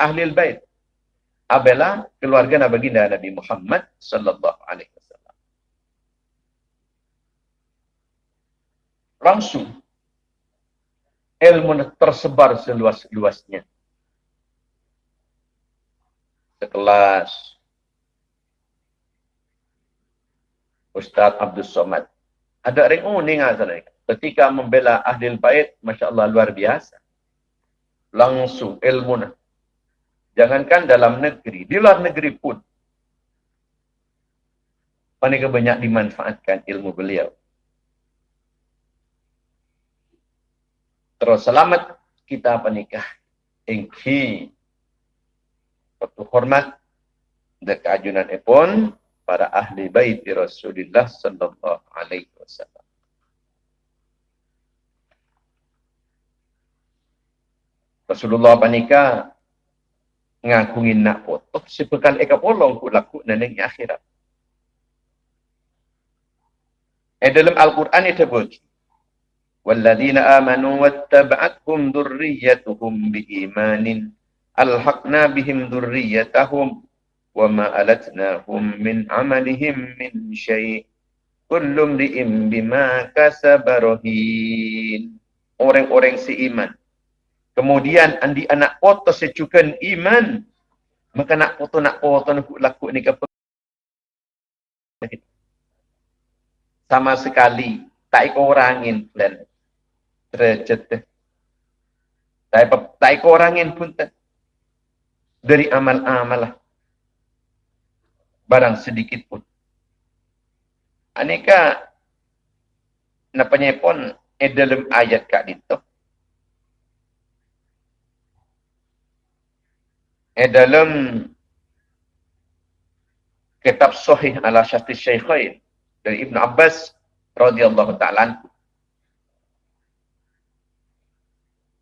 Ahli bait. Abela keluarga Nabi Baginda Nabi Muhammad sallallahu alaihi wasallam. Langsung ilmu tersebar seluas-luasnya sekelas Ustaz Abdul Somad. Ada orang uning sana. Ketika membela ahli bait, Masya Allah luar biasa. Langsung ilmu. Jangankan dalam negeri, di luar negeri pun. Panika banyak dimanfaatkan ilmu beliau. Terus selamat kita panikah. Engki waktu hormat dan keajunan pun para ahli bait Rasulullah sallallahu alaihi wasallam. Rasulullah panika ngakungin nak foto sepekal eka polong ku laku neneng akhirat. Eh dalam Al-Quran itu berbunyi. والذين آمنوا واتبعتهم ذريتهم بإيمان alhaqna bihim dhurriyyatahum wa ma alatnahum min amalihim min syai kullu mri'in bima kasaba rahin orang-orang seiman. Kemudian andi anak foto secukan iman. Maka nak foto nak foto nak lakuk ni kapa sama sekali tak ikut orangin angin plan tak ikut orangin pun tak dari amal-amal barang sedikit pun. Aneka napanya pun eh dalam ayat kak itu. Eh dalam kitab sahih ala syahti syaikhain dari Ibn Abbas radhiyallahu ta'ala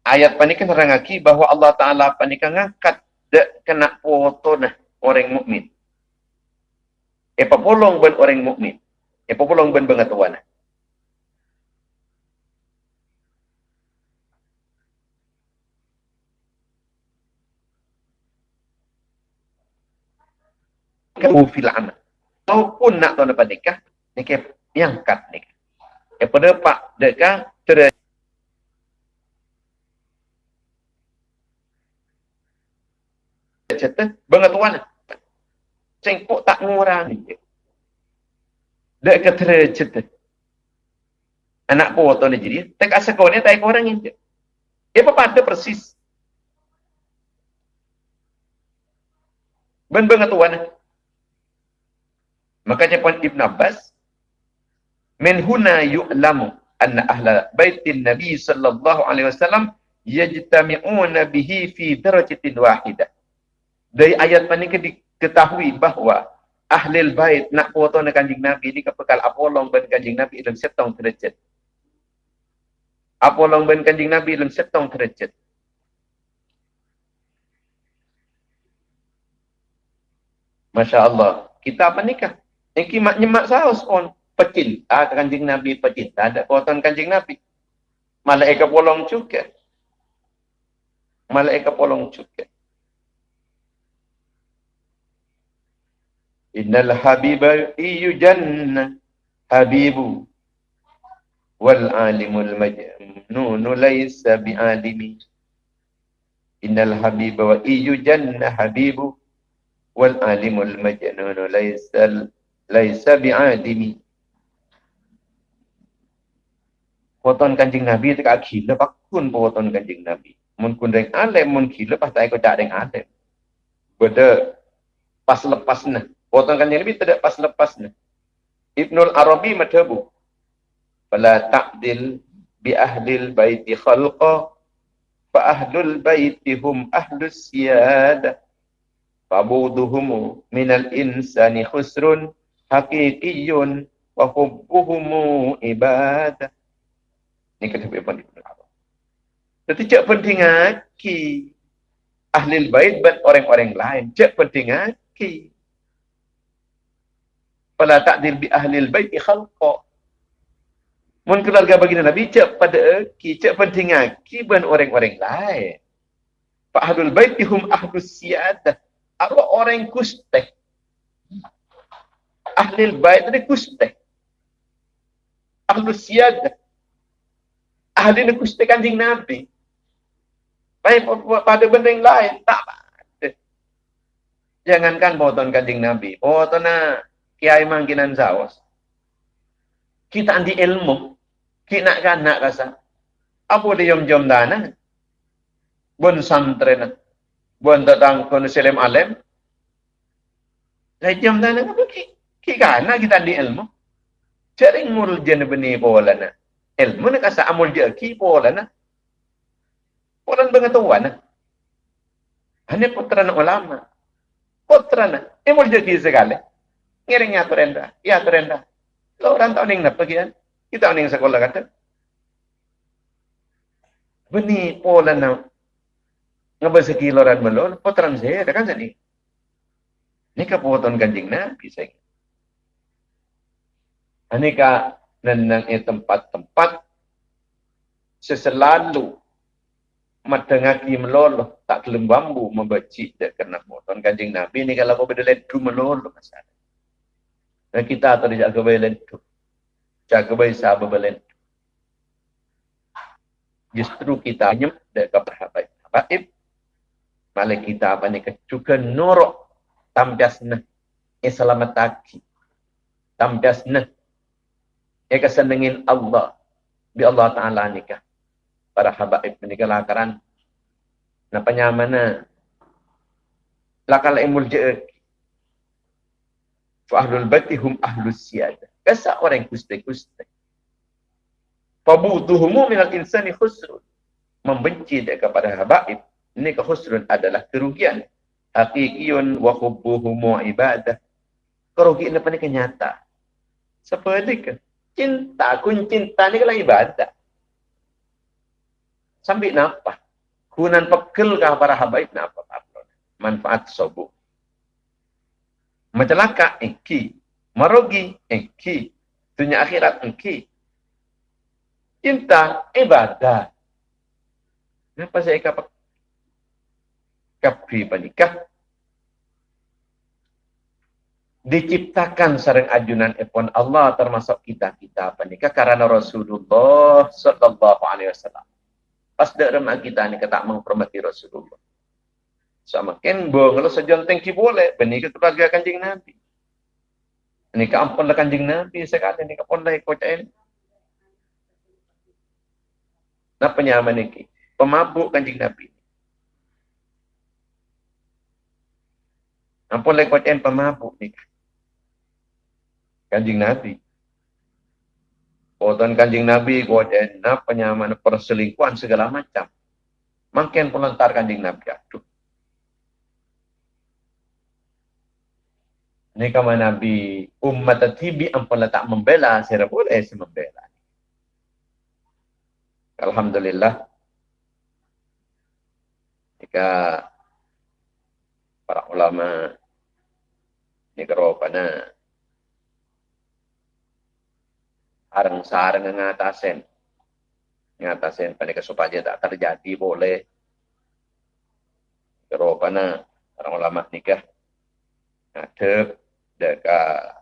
ayat panikan terangaki bahawa Allah Ta'ala panikan ngangkat dek kena foto nah orang mukmin. Apa polong ben orang mukmin. Apa polong ben pengetahuan. Kau fil amal. Maupun nak tahu dapat nikah, nikah yang kat nikah. Dapat dekah cerai cerita pengetahuan sengkok tak ngurang dek kata cerita. Anak foto ni jadi. Tak asa kau ni tak orang ini dia apa pada persis. Ben ben tuan. Makanya pun Ibn Abbas min huna yu'lamu anna ahla baitin Nabi sallallahu alaihi wasallam yajtami'una bihi fi darajatin wahidah. Dari ayat ini diketahui bahawa ahli bait nak foto dengan kanjing Nabi ni kepekal apolong ben kanjing Nabi dalam setong derajat. Apolong ben kanjing Nabi dalam setong derajat. Masya Allah. Kita apa nikah? Ini mak nyemak saus pun. Pecin. Ah, kanjing Nabi pecin. Tak ada kuatan kanjing Nabi. Malaikat polong juga. Malaikat polong juga. Innal habiba iyu jannah habibu wal alimul majnunu laysa bi'alimi. Innal habiba wa iyu jannah habibu wal alimul majnunu laysa laysa bi'alimi. Poton kanjing Nabi tu kat gila pakun poton kanjing Nabi. Mun kun deng alim mun gila pas tak ikut tak deng alim. Beda pas lepas nah. Poton kanjing Nabi tidak pas lepas nah. Ibnul Arabi madhabu. Fala ta'dil bi ahlil baiti khalqa fa ahlul baiti hum ahlus siyada. Fabuduhum minal insani khusrun haqiqiyun wa hubbuhumu ibadah. Ini kata Ibn Ibn Arab. Jadi cak penting. Ahli bait dan orang-orang lain. Cak penting aki. Fala takdir bi ahli bait khalqa. Mun keluarga baginda Nabi cak pada aki. Cak penting aki dan orang-orang lain. Fa ahlul bait hum ahlus siyadah. Apa orang kusteh. Ahli bait ni kusteh. Ahlus siyadah ahli ni kusti kanjing Nabi. Baik pada benda yang lain, tak ada. Jangankan poton kanjing Nabi, poton kiai mangkinan zawas. Kita anti ilmu, kita nak kan nak rasa. Apa dia jom jom dana? Bun santren, bun tetang kono selim alim. Saya jom dana apa ki? Ki kana kita anti ilmu. Cari ngurul jen benih pola na ilmu nak kasa amul dia ki pola na. Pola pengetahuan na. Hanya putra na ulama. Putra na. Amul dia segala. Ngiring ya turenda. Ya turenda. Lo orang tahu ning napa kian. Kita ning sekolah kata. Beni pola na. Ngabasa ki loran melon. Putra na saya. Kan sini. Ini kaputon kanjing na. Bisa. Ini ka dan nang e tempat-tempat seselalu matengaki meloloh tak kelem bambu membecik dak kena moton kanjing nabi ni kalau kau bedelet tu meloloh masalah dan kita atau jaga belen tu jaga bayi sahabat belen justru kita nyem dak keperhabat habaib malah kita apa ni kecuka norok tamdasna e selamat taki tamdasna ia kesenengin Allah. Bi Allah Ta'ala nikah. Para habaib menikah lakaran. Napanya mana? Lakal imul je'ek. Fa'ahlul batihum ahlus siyada. Kasa orang kuste-kuste. Fabuduhumu minal insani khusrun. Membenci dia kepada habaib. Ini kehusrun adalah kerugian. Hakikiyun wa hubbuhumu ibadah. Kerugian apa ni kenyata. Seperti ke? cinta kun cinta ni kalau ibadah sambil napa kunan pekel kah para habaib napa manfaat sobu macelaka engki. Marogi engki. Dunia akhirat engki. Cinta ibadah. Kenapa saya kapak kapri panikah diciptakan sarang ajunan epon Allah termasuk kita kita apa nikah karena Rasulullah sallallahu alaihi wasallam. Pas dak remak kita ni kata menghormati Rasulullah. Sama bo kalau sejonteng ki boleh benih ke keluarga kanjeng Nabi. Ini ke ampun lah kanjeng Nabi sekali ini ke pondai kocain. Napa nyaman ini? Pemabuk kanjeng Nabi. Ampun lagi kuat pemabuk ni. Kanjing Nabi. Poton kanjing Nabi kuat apa nyaman perselingkuhan segala macam. Makin pelantar kanjing Nabi. Aduh. Ini kama Nabi umat tibi ampun tak membela, saya boleh saya membela. Alhamdulillah. Jika para ulama negara pada arang sarang ngatasen ngatasen pada supaya tak terjadi boleh negara pada para ulama nikah ngadep dekat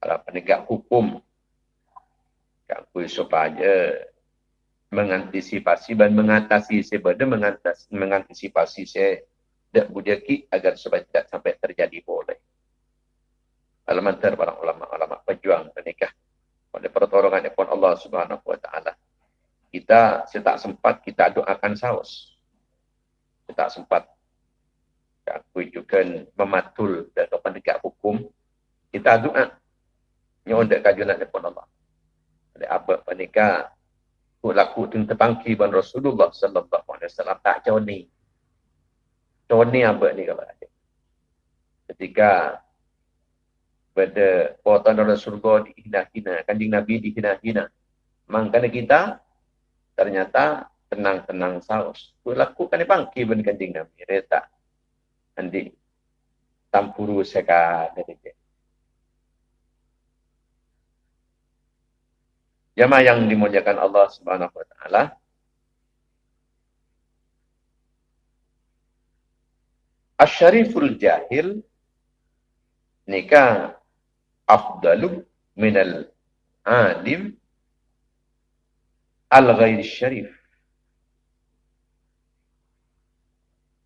para penegak hukum kakui supaya mengantisipasi dan mengatasi sebeda mengatasi mengantisipasi se dak bujaki agar supaya tidak sampai terjadi boleh. Alamantar para ulama-ulama pejuang menikah pada pertolongan pun Allah Subhanahu wa taala. Kita setak sempat kita doakan saus. Setak sempat aku juga mematul dan penegak hukum kita doa nyondak kajunan pun Allah. Oleh apa penikah ku laku tun tepangki ban Rasulullah sallallahu alaihi wasallam tak jauh ni Tony apa ni kalau ada. Ketika pada potan dalam surga dihina-hina, kanjing Nabi dihina-hina. Mangkana kita ternyata tenang-tenang saus. Ku lakukan ni bangki ben kanjing Nabi. Reta. Andi tampuru seka dia. Jamaah yang dimuliakan Allah Subhanahu wa taala, Asyariful jahil nikah afdalu minal alim al ghairi syarif.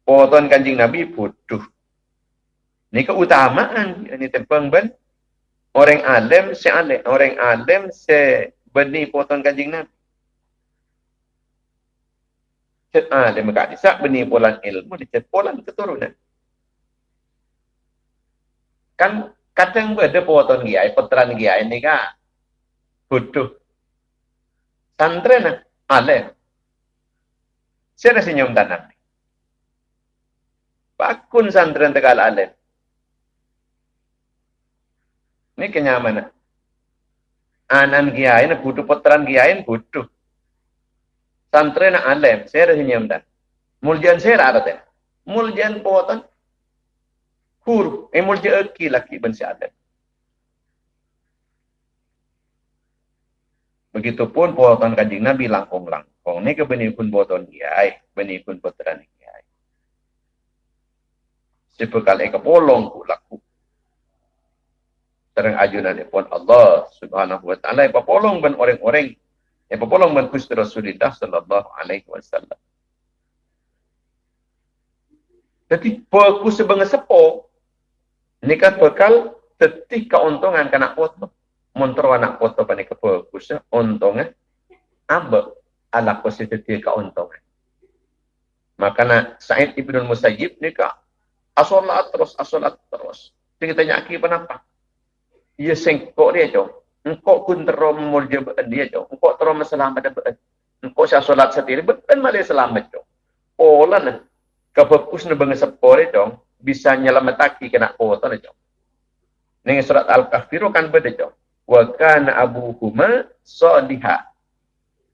Poton kanjing Nabi bodoh. Ini keutamaan ini tempeng ben. Orang alim se alim, orang alim se beni poton kanjing Nabi. Cet alim kat disak beni polan ilmu, dicet polan keturunan kan kadang ada poton giai, puteran giai ini kan bodoh. Santren alim. Saya senyum tanam. Pakun santren tegal alim. Ini kenyamanan. Anan giai, butuh puteran giai, butuh. Santren alim, saya senyum tanam. Muljan saya ada Muljan poton hur emul je eki laki ben syahadat. Begitupun buatan kanjing Nabi langkong-langkong. Ini ke benih pun buatan kiai, benih pun putra Sepekal eka polong ku laku. Terang ajunan pun Allah subhanahu wa ta'ala. Epa polong ben orang-orang. Epa polong ben kusti Rasulullah sallallahu alaihi wasallam. Jadi, perku sebagai sepok, ini kan bekal tetih keuntungan kena foto. Montro anak foto pada kebagus untungnya ambe ala positif keuntungan. Makanya Said Ibn Musayyib ni kak asolat terus asolat terus. Jadi kita nyaki kenapa? Ia sengkok dia jauh. Engkau pun terus memulja dia jauh. Engkau terus meselamat dia Engkau saya solat sendiri, betul malah selamat jauh. Olah nah. Kebagus ni bangsa sepore dong bisa nyelamataki kena kota ni jom. Ning surat Al-Kahfi kan beda jom. Wa kana abuhuma salihah.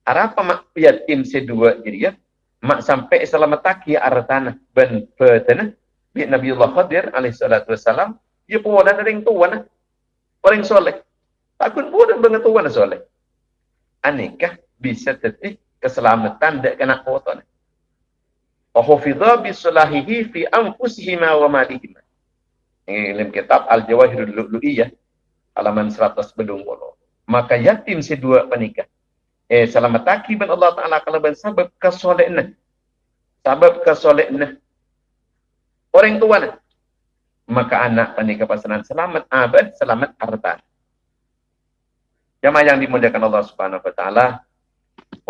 Apa mak yatim sedua jadi ya? Mak sampai selamataki artana ben betana bi Nabiullah Khadir alaihi salatu wasalam dia pun ada ring tuan orang soleh. Takut pun dengan tuan soleh. Anikah bisa tetih keselamatan dek kena kota ni wa hufidha bi sulahihi fi anfusihima wa malihima. Ini dalam kitab Al-Jawahirul Lu'lu'iyah halaman 100 bedung bolo. Maka yatim si dua penikah. Eh selamat taki ban Allah Taala kalau ban sabab. Sabab kesolehna. Orang tua nah. Maka anak penikah pasangan selamat abad, selamat harta. Jamaah yang dimuliakan Allah Subhanahu wa taala,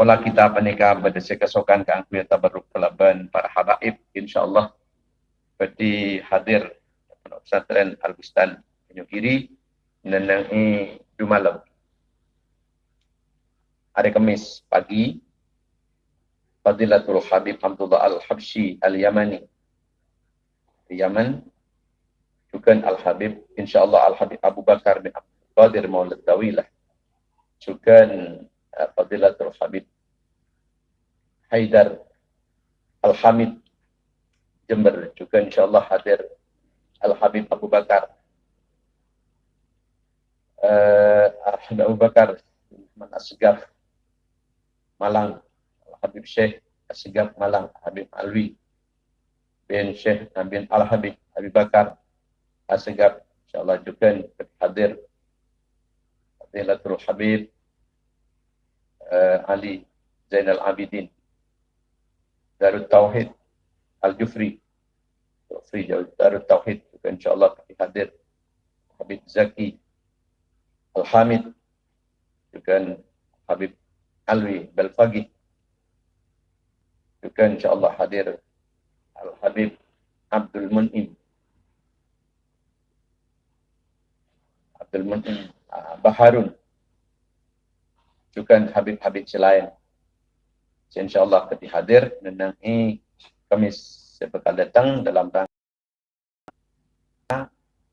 Wala kita panika berdasar kesokan ke angkuh tabarruk pelaban para habaib insyaAllah seperti hadir Pesantren Al-Bustan Tanjung Kiri menenangi dua malam. Hari Kamis pagi Fadilatul Habib Abdullah Al-Habsyi Al-Yamani di Yaman juga Al-Habib insyaAllah Al-Habib Abu Bakar bin Abdul Qadir Maulid Dawilah juga uh, Fadilatul Habib Haidar Al-Hamid Jember. Juga insyaAllah hadir Al-Habib Abu Bakar. Uh, Al-Habib Abu Bakar Asgaf Malang. Al-Habib Syekh Asgaf Malang Habib Alwi bin Syekh bin Al-Habib Habib Bakar Asgaf insyaAllah juga hadir. Fadilatul Habib uh, Ali Zainal Abidin Darut Tauhid Al-Jufri. Jufri Darut Tauhid juga insyaAllah hadir. Habib Zaki Al-Hamid juga Habib Alwi Belfagi juga insyaAllah hadir Al-Habib Abdul Mun'im. Abdul Mun'im uh, Baharun. Juga Habib-Habib selain. InsyaAllah kita hadir menangi Kamis sebekal datang dalam rangka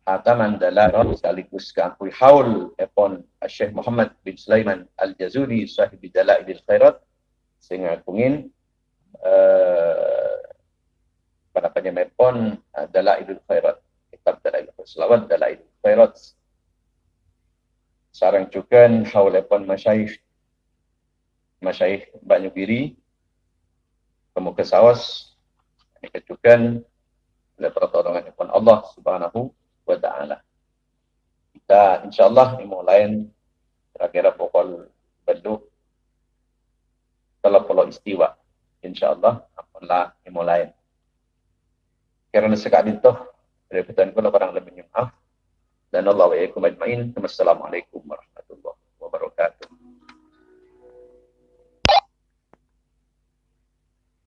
Hataman Dalarat sekaligus keampui haul epon Syekh Muhammad bin Sulaiman Al-Jazuli sahibi Dalailil Khairat. Sehingga kungin uh, pada penyemepon uh, Dalailil Khairat. Kitab Dalailil Khairat. Selawat Dalailil Khairat. Sarang juga haul epon Masyaikh Masyaikh Banyu Biri, Pemuka Sawas, ini kecukan oleh pertolongan Tuhan Allah Subhanahu wa Ta'ala. Kita insyaAllah dimulai kira-kira pukul beduk telah istiwa. InsyaAllah apalah dimulai. Kerana sekali itu, dari pertanyaan pula barang lebih maaf. Dan Allah wa alaikum ajma'in. Assalamualaikum warahmatullahi wabarakatuh.